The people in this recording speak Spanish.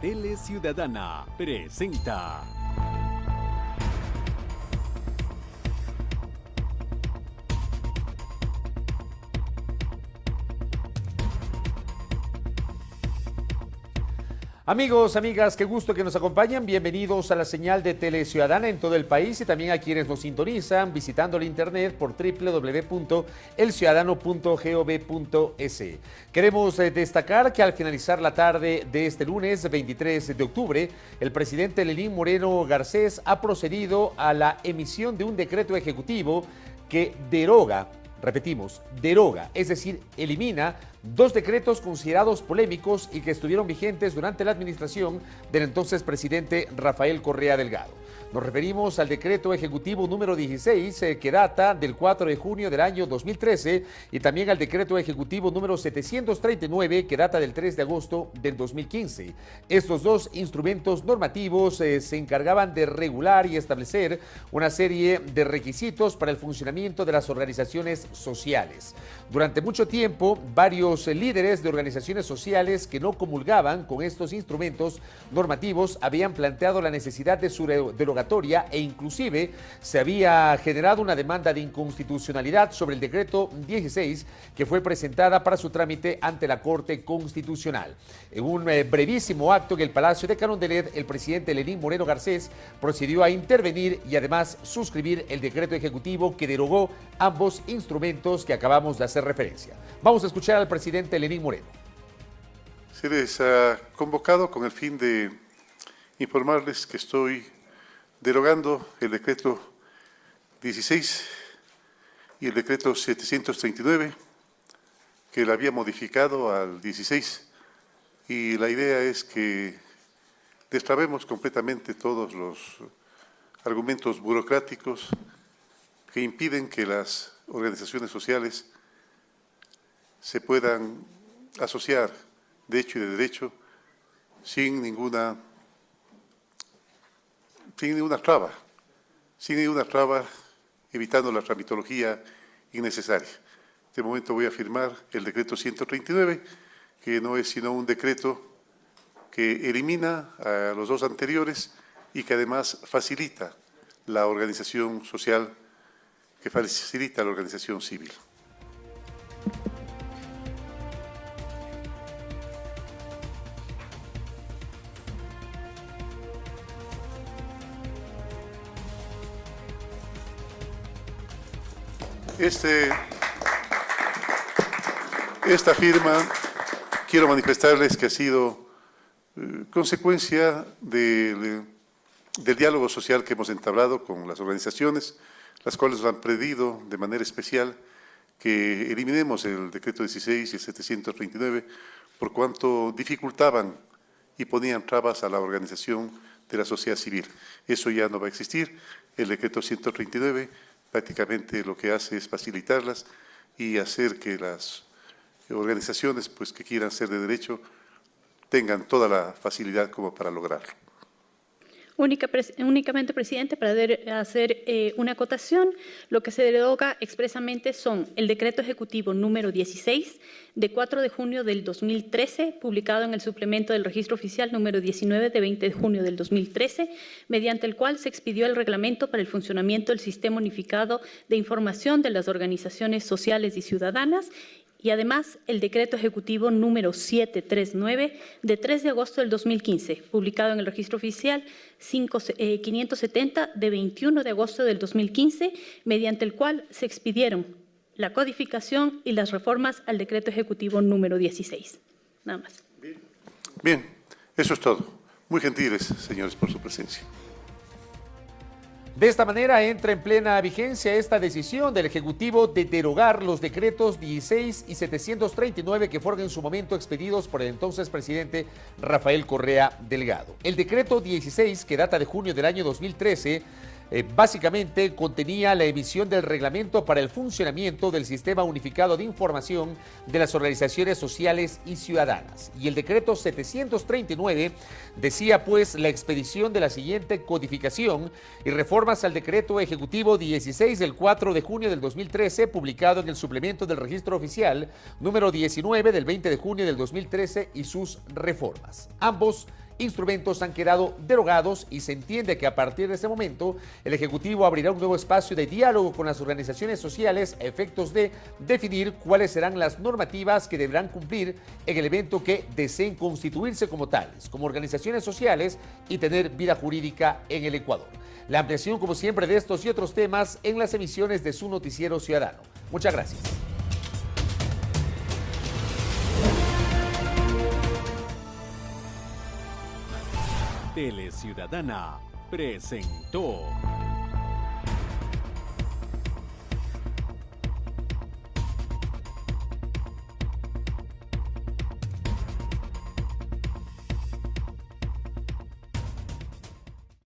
Tele Ciudadana presenta. Amigos, amigas, qué gusto que nos acompañan. Bienvenidos a la señal de Tele Ciudadana en todo el país y también a quienes nos sintonizan visitando el internet por www.elciudadano.gov.es. Queremos eh, destacar que al finalizar la tarde de este lunes 23 de octubre, el presidente Lenín Moreno Garcés ha procedido a la emisión de un decreto ejecutivo que deroga repetimos, deroga, es decir, elimina dos decretos considerados polémicos y que estuvieron vigentes durante la administración del entonces presidente Rafael Correa Delgado. Nos referimos al decreto ejecutivo número 16 eh, que data del 4 de junio del año 2013 y también al decreto ejecutivo número 739 que data del 3 de agosto del 2015. Estos dos instrumentos normativos eh, se encargaban de regular y establecer una serie de requisitos para el funcionamiento de las organizaciones sociales. Durante mucho tiempo, varios eh, líderes de organizaciones sociales que no comulgaban con estos instrumentos normativos habían planteado la necesidad de su derogatoria e inclusive se había generado una demanda de inconstitucionalidad sobre el decreto 16 que fue presentada para su trámite ante la Corte Constitucional. En un eh, brevísimo acto en el Palacio de Carondelet, el presidente Lenín Moreno Garcés procedió a intervenir y además suscribir el decreto ejecutivo que derogó ambos instrumentos que acabamos de hacer referencia. Vamos a escuchar al presidente Lenín Moreno. Se les ha convocado con el fin de informarles que estoy derogando el decreto 16 y el decreto 739, que la había modificado al 16, y la idea es que destrabemos completamente todos los argumentos burocráticos que impiden que las organizaciones sociales se puedan asociar de hecho y de derecho sin ninguna, sin ninguna traba, sin ninguna traba, evitando la tramitología innecesaria. En este momento voy a firmar el decreto 139, que no es sino un decreto que elimina a los dos anteriores y que además facilita la organización social, que facilita la organización civil. Este, esta firma, quiero manifestarles que ha sido eh, consecuencia del, del, diálogo social que hemos entablado con las organizaciones, las cuales nos han pedido de manera especial que eliminemos el decreto 16 y el 739 por cuanto dificultaban y ponían trabas a la organización de la sociedad civil. Eso ya no va a existir. El decreto 139 prácticamente lo que hace es facilitarlas y hacer que las organizaciones pues, que quieran ser de derecho tengan toda la facilidad como para lograrlo únicamente, presidente, para hacer eh, una acotación, lo que se deroga expresamente son el decreto ejecutivo número 16 de 4 de junio del 2013, publicado en el suplemento del registro oficial número 19 de 20 de junio del 2013, mediante el cual se expidió el reglamento para el funcionamiento del Sistema Unificado de Información de las Organizaciones Sociales y Ciudadanas y además el decreto ejecutivo número 739 de 3 de agosto del 2015, publicado en el registro oficial 570 eh, de 21 de agosto del 2015, mediante el cual se expidieron la codificación y las reformas al decreto ejecutivo número 16. Nada más. Bien, eso es todo. Muy gentiles, señores, por su presencia. De esta manera entra en plena vigencia esta decisión del Ejecutivo de derogar los decretos 16 y 739 que fueron en su momento expedidos por el entonces presidente Rafael Correa Delgado. El decreto 16, que data de junio del año 2013, eh, básicamente contenía la emisión del reglamento para el funcionamiento del Sistema Unificado de Información de las Organizaciones Sociales y Ciudadanas. Y el decreto 739 decía pues la expedición de la siguiente codificación y reformas al decreto ejecutivo 16 del 4 de junio del 2013, publicado en el suplemento del registro oficial número 19 del 20 de junio del 2013 y sus reformas. Ambos instrumentos han quedado derogados y se entiende que a partir de ese momento el Ejecutivo abrirá un nuevo espacio de diálogo con las organizaciones sociales a efectos de definir cuáles serán las normativas que deberán cumplir en el evento que deseen constituirse como tales, como organizaciones sociales y tener vida jurídica en el Ecuador. La ampliación, como siempre, de estos y otros temas en las emisiones de su noticiero ciudadano. Muchas gracias. Tele Ciudadana presentó